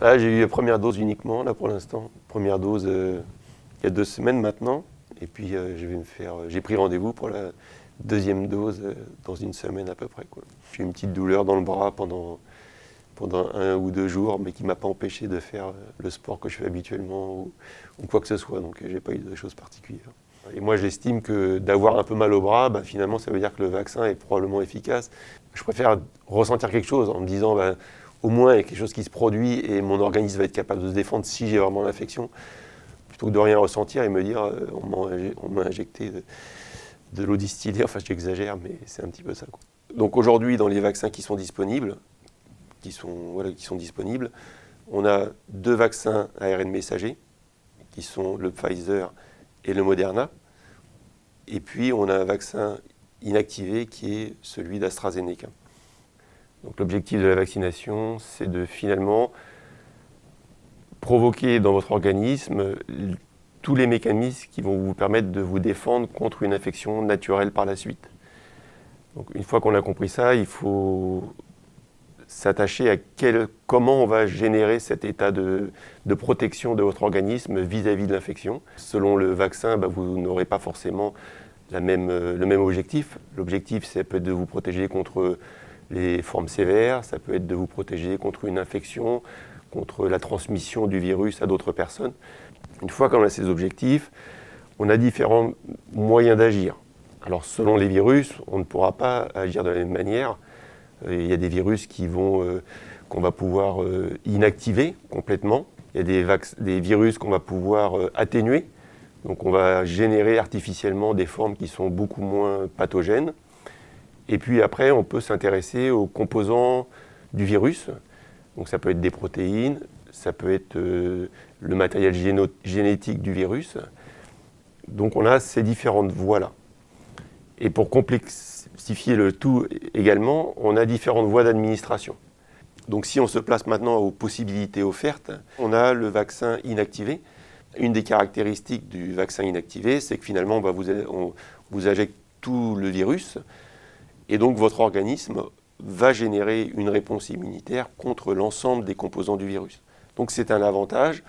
Là, j'ai eu la première dose uniquement, là pour l'instant. Première dose euh, il y a deux semaines maintenant. Et puis euh, je vais me faire. euh, J'ai pris rendez-vous pour la deuxième dose dans une semaine à peu près. J'ai eu une petite douleur dans le bras pendant, pendant un ou deux jours, mais qui ne m'a pas empêché de faire le sport que je fais habituellement ou, quoi que ce soit. Donc euh, j'ai pas eu de choses particulières. Et moi, j'estime que d'avoir un peu mal au bras, bah, finalement, ça veut dire que le vaccin est probablement efficace. Je préfère ressentir quelque chose en me disant, bah, au moins, il y a quelque chose qui se produit et mon organisme va être capable de se défendre si j'ai vraiment l'infection, plutôt que de rien ressentir et me dire, euh, on m'a injecté de, l'eau distillée. Enfin, j'exagère, mais c'est un petit peu ça. Donc aujourd'hui, dans les vaccins qui sont disponibles, qui sont disponibles, on a deux vaccins ARN messager, qui sont le Pfizer et le Moderna. Et puis, on a un vaccin inactivé qui est celui d'AstraZeneca. Donc l'objectif de la vaccination, c'est de finalement provoquer dans votre organisme tous les mécanismes qui vont vous permettre de vous défendre contre une infection naturelle par la suite. Une fois qu'on a compris ça, il faut s'attacher à quel- comment on va générer cet état de, protection de votre organisme vis-à-vis de l'infection. Selon le vaccin, bah, vous n'aurez pas forcément le même objectif. L'objectif, c'est peut être de vous protéger contre les formes sévères, ça peut être de vous protéger contre une infection, contre la transmission du virus à d'autres personnes. Une fois qu'on a ces objectifs, on a différents moyens d'agir. Alors selon les virus, on ne pourra pas agir de la même manière. Euh, Il y a des virus euh, qu'on va pouvoir euh, inactiver complètement. Il y a des, virus qu'on va pouvoir atténuer. Donc on va générer artificiellement des formes qui sont beaucoup moins pathogènes. Et puis après, on peut s'intéresser aux composants du virus. Donc ça peut être des protéines, ça peut être euh, le matériel génétique du virus. Donc on a ces différentes voies-là. Et pour complexifier le tout également, on a différentes voies d'administration. Donc si on se place maintenant aux possibilités offertes, on a le vaccin inactivé. Une des caractéristiques du vaccin inactivé, c'est que finalement, bah, vous, on vous injecte tout le virus, et donc votre organisme va générer une réponse immunitaire contre l'ensemble des composants du virus. Donc c'est un avantage,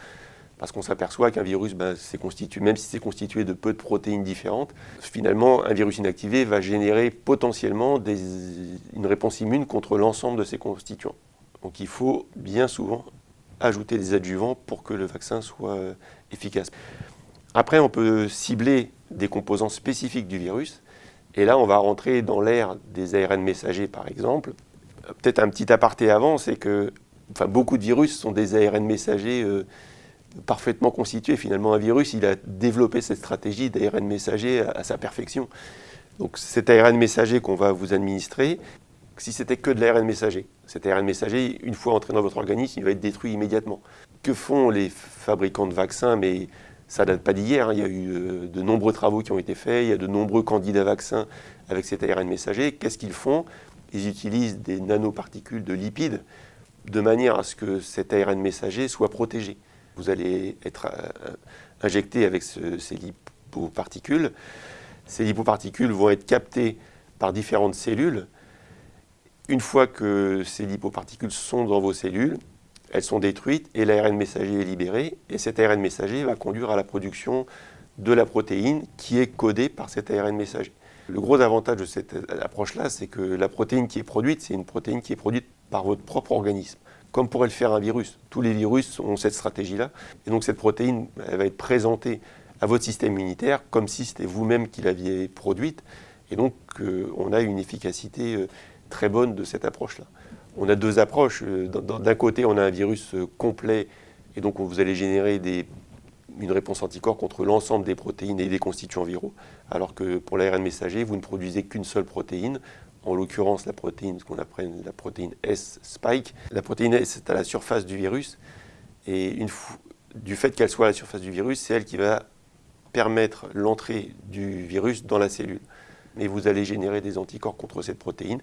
parce qu'on s'aperçoit qu'un virus, c'est constitué, même si c'est constitué de peu de protéines différentes, finalement, un virus inactivé va générer potentiellement une réponse immune contre l'ensemble de ses constituants. Donc il faut bien souvent ajouter des adjuvants pour que le vaccin soit efficace. Après, on peut cibler des composants spécifiques du virus, et là, on va rentrer dans l'ère des ARN messagers, par exemple. Euh, Peut-être un petit aparté avant, c'est que beaucoup de virus sont des ARN messagers euh, parfaitement constitués. Finalement, un virus, il a développé cette stratégie d'ARN messager à, à sa perfection. Donc cet ARN messager qu'on va vous administrer, si c'était que de l'ARN messager, cet ARN messager, une fois entré dans votre organisme, il va être détruit immédiatement. Que font les fabricants de vaccins Mais ça date pas d'hier, hein. il y a eu euh, de nombreux travaux qui ont été faits, il y a de nombreux candidats vaccins avec cet ARN messager. Qu'est-ce qu'ils font? Ils utilisent des nanoparticules de lipides de manière à ce que cet ARN messager soit protégé. Vous allez être euh, injecté avec ce- ces lipoparticules. Ces lipoparticules vont être captées par différentes cellules. Une fois que ces lipoparticules sont dans vos cellules, elles sont détruites et l'ARN messager est libéré. Et cet ARN messager va conduire à la production de la protéine qui est codée par cet ARN messager. Le gros avantage de cette approche-là, c'est que la protéine qui est produite, c'est une protéine qui est produite par votre propre organisme, comme pourrait le faire un virus. Tous les virus ont cette stratégie-là. Et donc cette protéine, elle va être présentée à votre système immunitaire comme si c'était vous-même qui l'aviez produite. Et donc euh, on a une efficacité euh, très bonne de cette approche-là. On a deux approches. Euh, d'un- côté, on a un virus euh, complet, et donc vous allez générer une réponse anticorps contre l'ensemble des protéines et des constituants viraux, alors que pour l'ARN messager, vous ne produisez qu'une seule protéine, en l'occurrence la protéine, ce qu'on appelle la protéine S-spike. La protéine S est à la surface du virus, et du fait qu'elle soit à la surface du virus, c'est elle qui va permettre l'entrée du virus dans la cellule. Mais vous allez générer des anticorps contre cette protéine,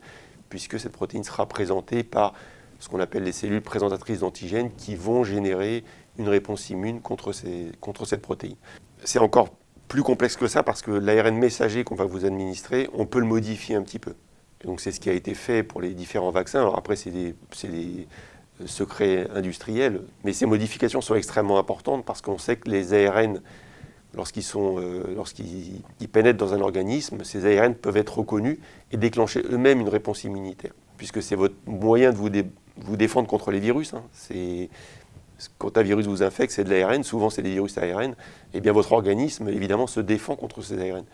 puisque cette protéine sera présentée par ce qu'on appelle les cellules présentatrices d'antigènes qui vont générer une réponse immune contre, cette protéine. C'est encore plus complexe que ça parce que l'ARN messager qu'on va vous administrer, on peut le modifier un petit peu. Donc c'est ce qui a été fait pour les différents vaccins. Alors après, c'est des- c'est les- secret industriel, mais ces modifications sont extrêmement importantes parce qu'on sait que les ARN, lorsqu'ils lorsqu'ils pénètrent dans un organisme, ces ARN peuvent être reconnus et déclencher eux-mêmes une réponse immunitaire, puisque c'est votre moyen de vous, vous, défendre contre les virus. Hein. Quand un virus vous infecte, c'est de l'ARN, souvent c'est des virus ARN, et eh bien votre organisme, évidemment, se défend contre ces ARN.